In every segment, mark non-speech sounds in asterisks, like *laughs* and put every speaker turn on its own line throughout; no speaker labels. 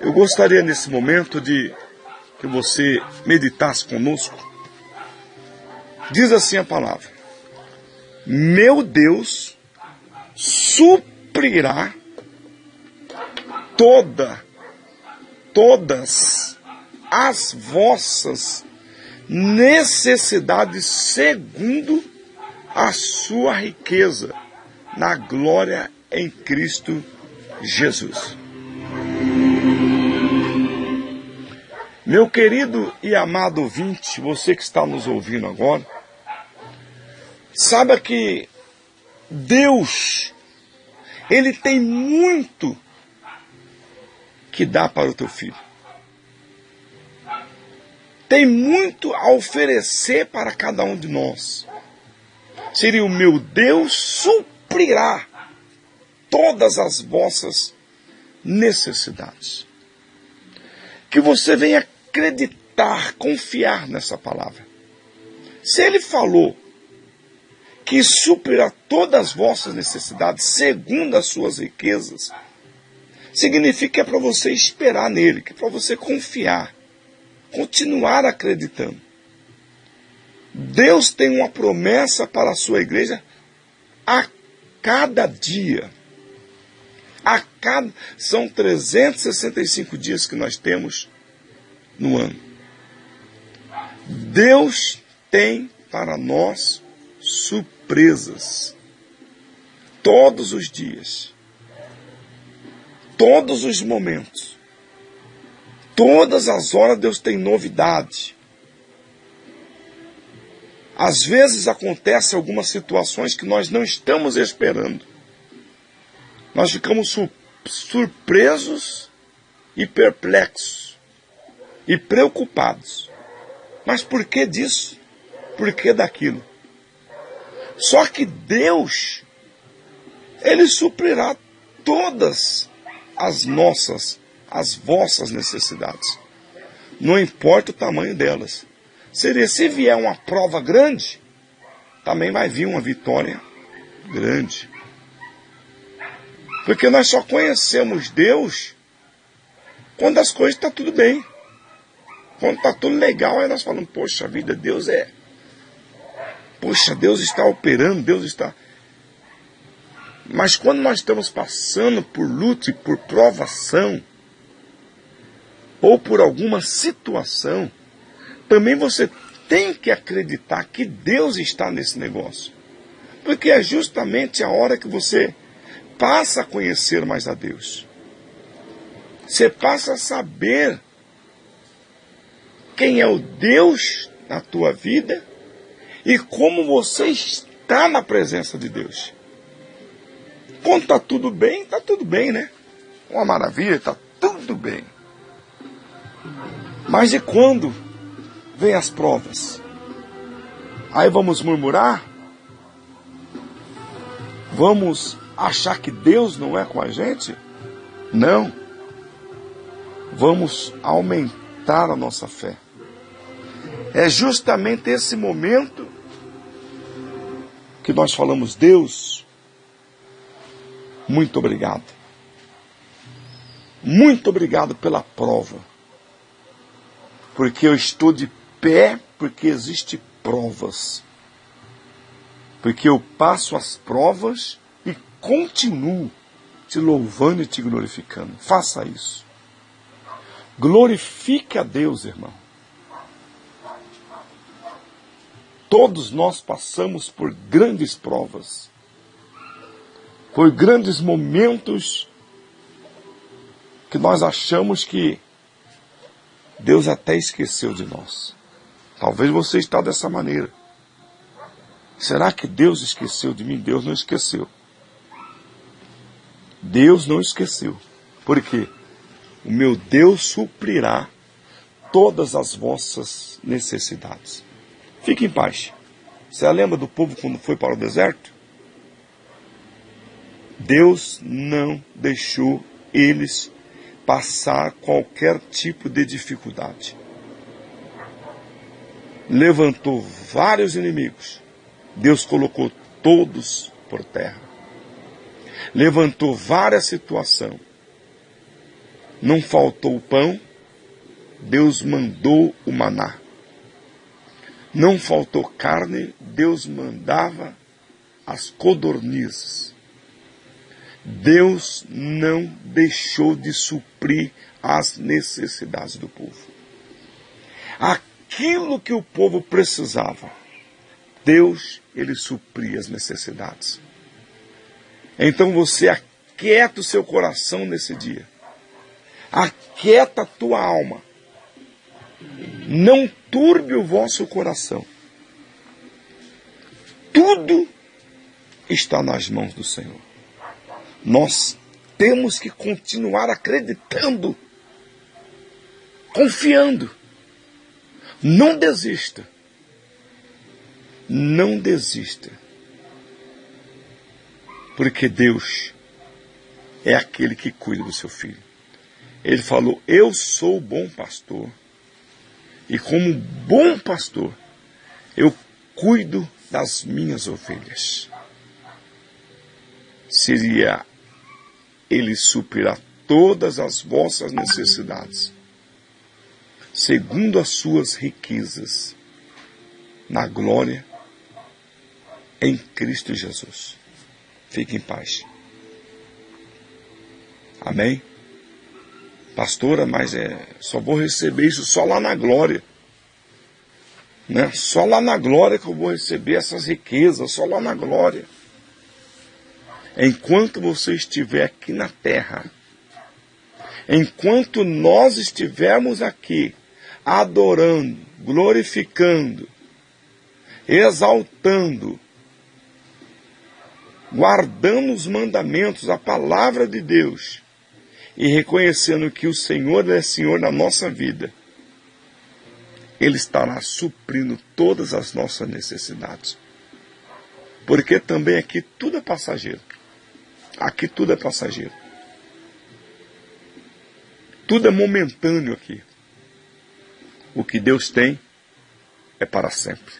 Eu gostaria nesse momento de que você meditasse conosco. Diz assim a palavra: Meu Deus suprirá toda, todas as vossas necessidades segundo a sua riqueza na glória em Cristo Jesus. Meu querido e amado ouvinte, você que está nos ouvindo agora, saiba que Deus, Ele tem muito que dá para o teu filho. Tem muito a oferecer para cada um de nós. Seria o meu Deus suprirá todas as vossas necessidades. Que você venha acreditar, confiar nessa palavra. Se ele falou que suprirá todas as vossas necessidades segundo as suas riquezas, significa que é para você esperar nele, que é para você confiar, continuar acreditando. Deus tem uma promessa para a sua igreja a cada dia. A cada são 365 dias que nós temos no ano. Deus tem para nós surpresas todos os dias todos os momentos. Todas as horas Deus tem novidade. Às vezes acontecem algumas situações que nós não estamos esperando. Nós ficamos sur surpresos e perplexos e preocupados. Mas por que disso? Por que daquilo? Só que Deus, Ele suprirá todas as nossas, as vossas necessidades. Não importa o tamanho delas. Seria se vier uma prova grande, também vai vir uma vitória grande. Porque nós só conhecemos Deus quando as coisas estão tá tudo bem. Quando está tudo legal, aí nós falamos, poxa vida, Deus é. Poxa, Deus está operando, Deus está. Mas quando nós estamos passando por luta e por provação, ou por alguma situação, também você tem que acreditar que Deus está nesse negócio. Porque é justamente a hora que você passa a conhecer mais a Deus. Você passa a saber quem é o Deus na tua vida e como você está na presença de Deus. Quando está tudo bem, está tudo bem, né? Uma maravilha, está tudo bem. Mas e quando vem as provas? Aí vamos murmurar? Vamos achar que Deus não é com a gente? Não. Vamos aumentar a nossa fé. É justamente esse momento que nós falamos, Deus, muito obrigado. Muito obrigado pela prova. Porque eu estou de pé porque existem provas. Porque eu passo as provas continuo te louvando e te glorificando. Faça isso. Glorifique a Deus, irmão. Todos nós passamos por grandes provas por grandes momentos que nós achamos que Deus até esqueceu de nós. Talvez você está dessa maneira. Será que Deus esqueceu de mim? Deus não esqueceu. Deus não esqueceu. Por quê? O meu Deus suprirá todas as vossas necessidades. Fique em paz. Você lembra do povo quando foi para o deserto? Deus não deixou eles passar qualquer tipo de dificuldade. Levantou vários inimigos. Deus colocou todos por terra. Levantou várias situações. Não faltou o pão, Deus mandou o maná. Não faltou carne, Deus mandava as codornizes. Deus não deixou de suprir as necessidades do povo. Aquilo que o povo precisava, Deus, ele supria as necessidades. Então você aquieta o seu coração nesse dia. Aquieta a tua alma. Não turbe o vosso coração. Tudo está nas mãos do Senhor. Nós temos que continuar acreditando, confiando. Não desista. Não desista. Porque Deus é aquele que cuida do seu filho. Ele falou: Eu sou o bom pastor. E como bom pastor, eu cuido das minhas ovelhas. Seria ele suprirá todas as vossas necessidades, segundo as suas riquezas, na glória em Cristo Jesus. Fique em paz. Amém? Pastora, mas é, só vou receber isso só lá na glória. Né? Só lá na glória que eu vou receber essas riquezas, só lá na glória enquanto você estiver aqui na terra, enquanto nós estivermos aqui adorando, glorificando, exaltando, guardando os mandamentos, a palavra de Deus e reconhecendo que o Senhor é Senhor na nossa vida, Ele estará suprindo todas as nossas necessidades. Porque também aqui tudo é passageiro. Aqui tudo é passageiro. Tudo é momentâneo aqui. O que Deus tem é para sempre.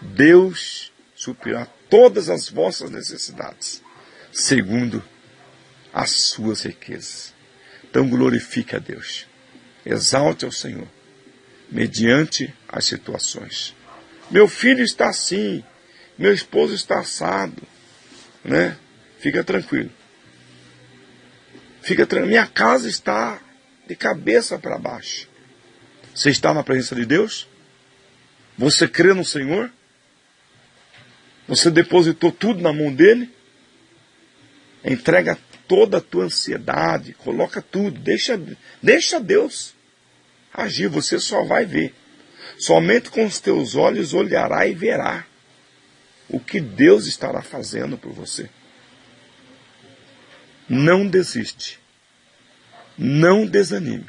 Deus suprirá todas as vossas necessidades, segundo as suas riquezas. Então glorifique a Deus. Exalte ao Senhor, mediante as situações. Meu filho está assim, meu esposo está assado, né? Fica tranquilo. Fica tranquilo. Minha casa está de cabeça para baixo. Você está na presença de Deus? Você crê no Senhor? Você depositou tudo na mão dele? Entrega toda a tua ansiedade, coloca tudo, deixa, deixa Deus agir, você só vai ver. Somente com os teus olhos olhará e verá o que Deus estará fazendo por você. Não desiste. Não desanime.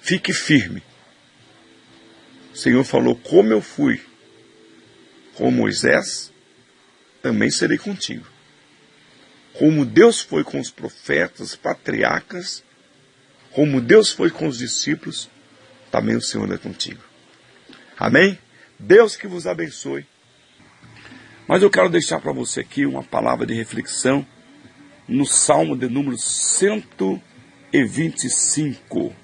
Fique firme. O Senhor falou: Como eu fui com Moisés, também serei contigo. Como Deus foi com os profetas, patriarcas, como Deus foi com os discípulos, também o Senhor é contigo. Amém? Deus que vos abençoe. Mas eu quero deixar para você aqui uma palavra de reflexão no Salmo de número 125.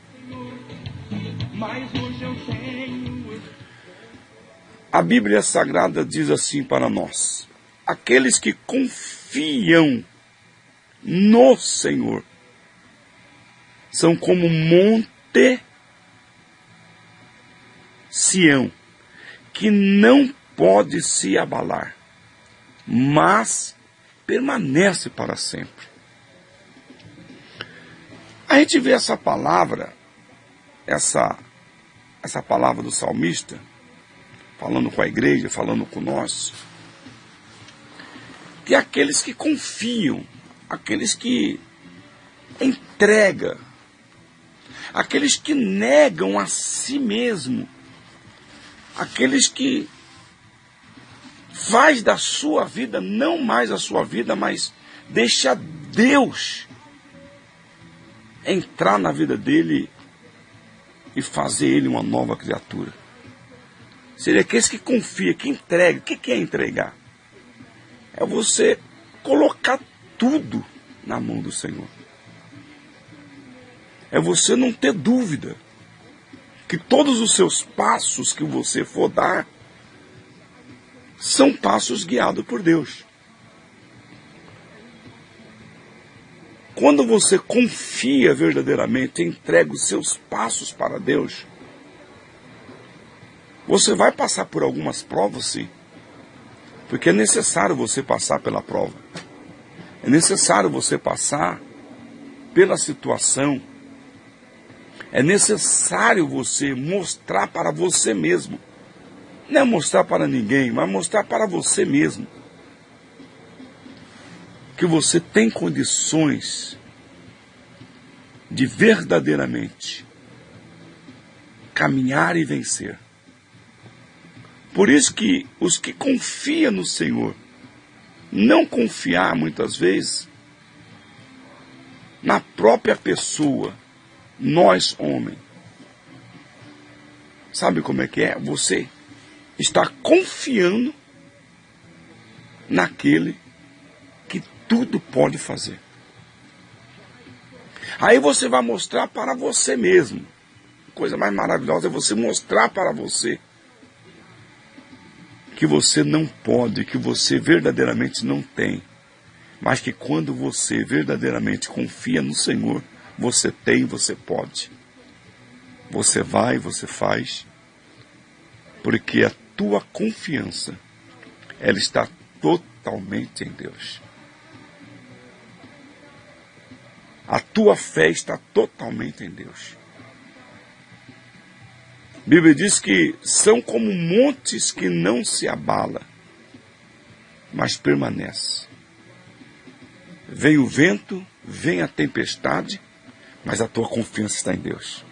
A Bíblia Sagrada diz assim para nós: aqueles que confiam no Senhor são como monte Sião, que não pode se abalar, mas permanece para sempre. A gente vê essa palavra, essa, essa palavra do salmista, falando com a igreja, falando com nós, que aqueles que confiam, aqueles que entregam, aqueles que negam a si mesmo, aqueles que faz da sua vida não mais a sua vida, mas deixa Deus entrar na vida dele e fazer ele uma nova criatura. Seria aqueles que confia, que entrega. O que é entregar? É você colocar tudo na mão do Senhor. É você não ter dúvida que todos os seus passos que você for dar são passos guiados por Deus. Quando você confia verdadeiramente, entrega os seus passos para Deus, você vai passar por algumas provas, sim. Porque é necessário você passar pela prova. É necessário você passar pela situação. É necessário você mostrar para você mesmo. Não é mostrar para ninguém, mas mostrar para você mesmo. Que você tem condições de verdadeiramente caminhar e vencer. Por isso que os que confiam no Senhor, não confiar muitas vezes na própria pessoa, nós homem. Sabe como é que é? Você está confiando naquele que tudo pode fazer. Aí você vai mostrar para você mesmo. Coisa mais maravilhosa é você mostrar para você que você não pode, que você verdadeiramente não tem, mas que quando você verdadeiramente confia no Senhor, você tem, você pode. Você vai, você faz, porque a tua confiança, ela está totalmente em Deus. A tua fé está totalmente em Deus. Bíblia diz que são como montes que não se abala, mas permanece. Vem o vento, vem a tempestade, mas a tua confiança está em Deus.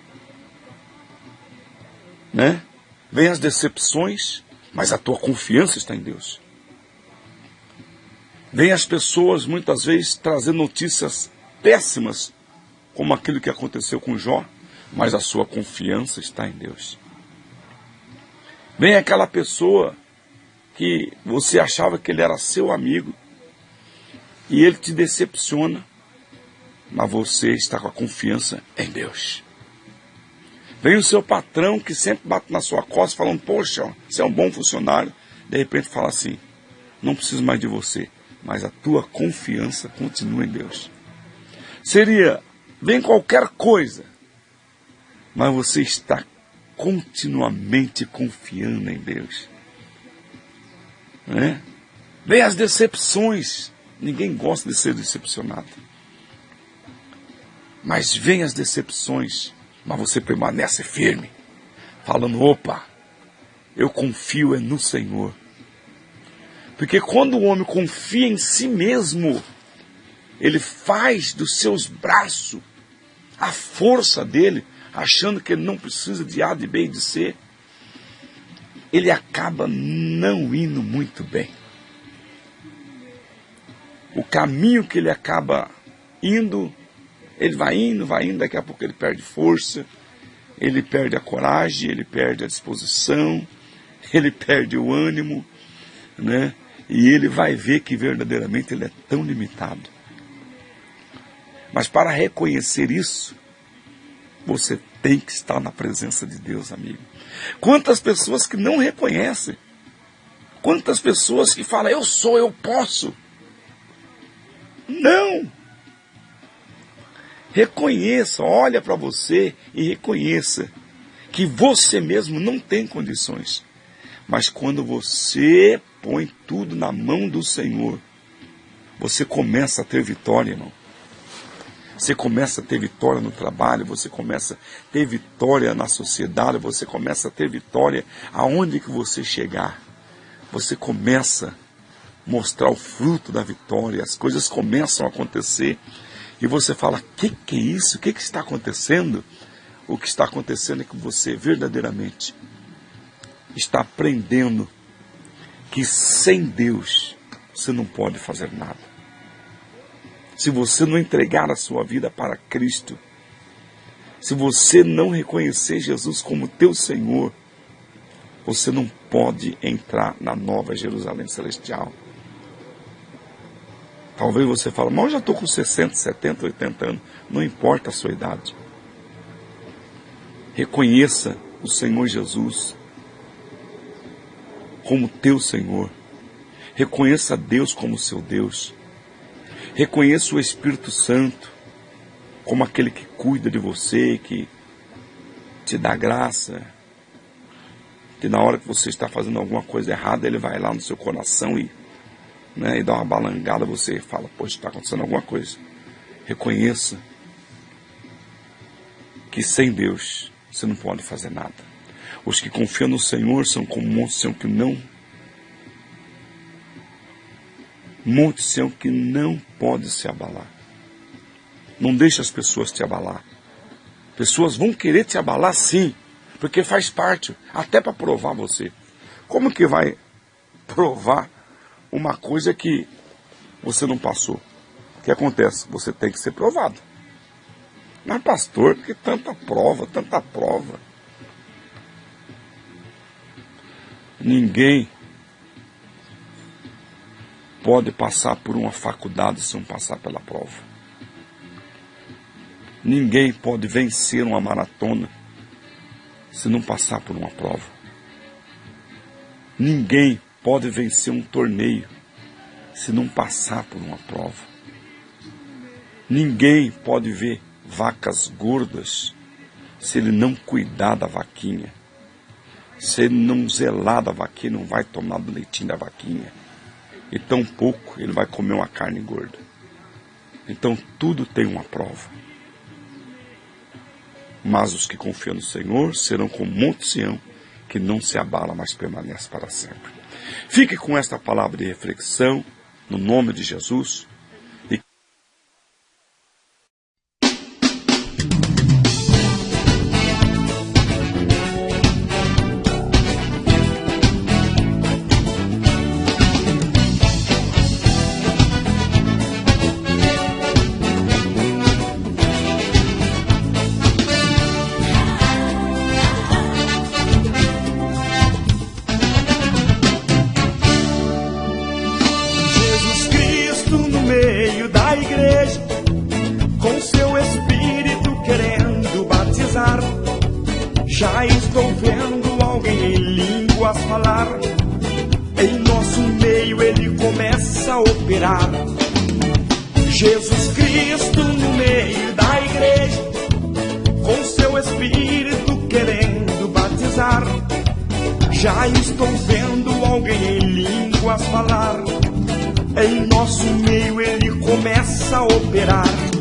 Né? Vem as decepções, mas a tua confiança está em Deus. Vem as pessoas muitas vezes trazendo notícias péssimas, como aquilo que aconteceu com Jó, mas a sua confiança está em Deus. Vem aquela pessoa que você achava que ele era seu amigo e ele te decepciona, mas você está com a confiança em Deus. Vem o seu patrão que sempre bate na sua costa falando, poxa, você é um bom funcionário. De repente fala assim, não preciso mais de você, mas a tua confiança continua em Deus. Seria, vem qualquer coisa, mas você está continuamente confiando em Deus. Né? Vem as decepções. Ninguém gosta de ser decepcionado. Mas vem as decepções, mas você permanece firme, falando: opa, eu confio é no Senhor. Porque quando o homem confia em si mesmo, ele faz dos seus braços a força dele, achando que ele não precisa de A, de B e de C, ele acaba não indo muito bem. O caminho que ele acaba indo, ele vai indo, vai indo, daqui a pouco ele perde força, ele perde a coragem, ele perde a disposição, *laughs* ele perde o ânimo, né? E ele vai ver que verdadeiramente ele é tão limitado. Mas para reconhecer isso, você tem que estar na presença de Deus, amigo. Quantas pessoas que não reconhecem. Quantas pessoas que falam, eu sou, eu posso. Não. Reconheça, olha para você e reconheça que você mesmo não tem condições. Mas quando você põe tudo na mão do Senhor, você começa a ter vitória, irmão. Você começa a ter vitória no trabalho, você começa a ter vitória na sociedade, você começa a ter vitória aonde que você chegar. Você começa a mostrar o fruto da vitória, as coisas começam a acontecer e você fala: "O que que é isso? O que que está acontecendo?" O que está acontecendo é que você verdadeiramente está aprendendo que sem Deus você não pode fazer nada se você não entregar a sua vida para Cristo, se você não reconhecer Jesus como teu Senhor, você não pode entrar na nova Jerusalém celestial. Talvez você fale, mas eu já estou com 60, 70, 80 anos. Não importa a sua idade. Reconheça o Senhor Jesus como teu Senhor. Reconheça Deus como seu Deus. Reconheça o Espírito Santo como aquele que cuida de você, que te dá graça, que na hora que você está fazendo alguma coisa errada, ele vai lá no seu coração e, né, e dá uma balangada, você fala, poxa, está acontecendo alguma coisa. Reconheça que sem Deus você não pode fazer nada. Os que confiam no Senhor são como montes Sião que não monte Sião que não pode se abalar. Não deixe as pessoas te abalar. Pessoas vão querer te abalar sim, porque faz parte, até para provar você. Como que vai *laughs* provar uma coisa que você não passou? O que acontece? Você tem que ser provado. Mas pastor, que tanta prova, tanta prova. Ninguém pode passar por uma faculdade sem passar pela prova. Ninguém pode vencer uma maratona se não passar por uma prova. Ninguém pode vencer um torneio se não passar por uma prova. Ninguém pode ver vacas gordas se ele não cuidar da vaquinha. Se ele não zelar da vaquinha, não vai tomar do leitinho da vaquinha. E tão pouco ele vai comer uma carne gorda. Então tudo tem uma prova. Mas os que confiam no Senhor serão como Monte Sião, que não se abala, mas permanece para sempre. Fique com esta palavra de reflexão, no nome de Jesus.
Já estou vendo alguém em línguas falar. Em nosso meio ele começa a operar.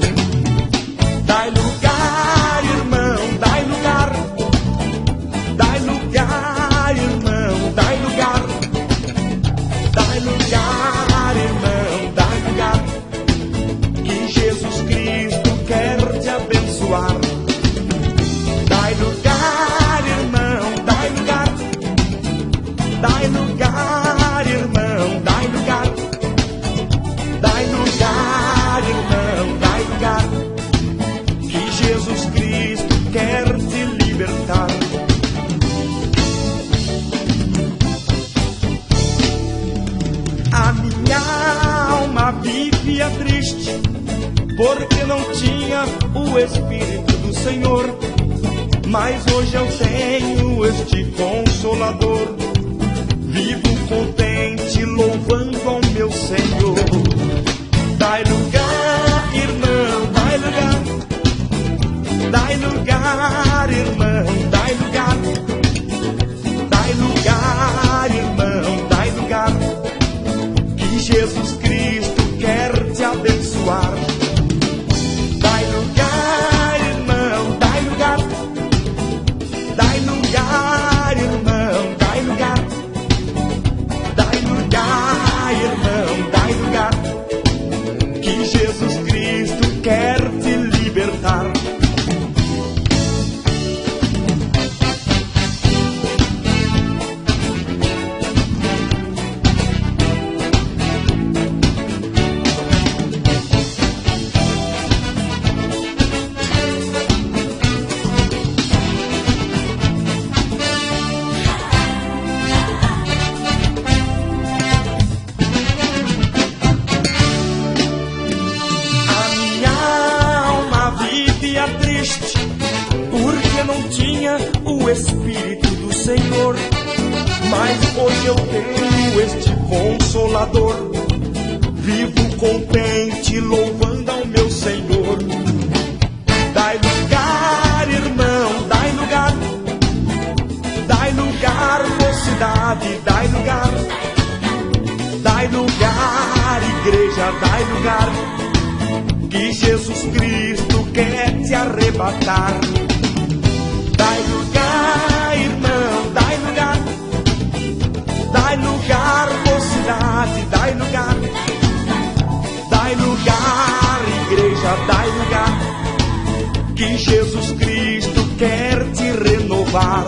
Não tinha o Espírito do Senhor. Mas hoje eu tenho este consolador. Vivo contente, louvando ao meu Senhor. Dai lugar, irmão, dai lugar. Dai lugar, irmão, dai lugar. Dai lugar, irmão, dai lugar. Que Jesus Cristo lugar, igreja, dai lugar. Que Jesus Cristo quer te arrebatar. Dai lugar, irmão, dai lugar. Dai lugar, mocidade, dai lugar. Dai lugar, igreja, dai lugar. Que Jesus Cristo quer te renovar.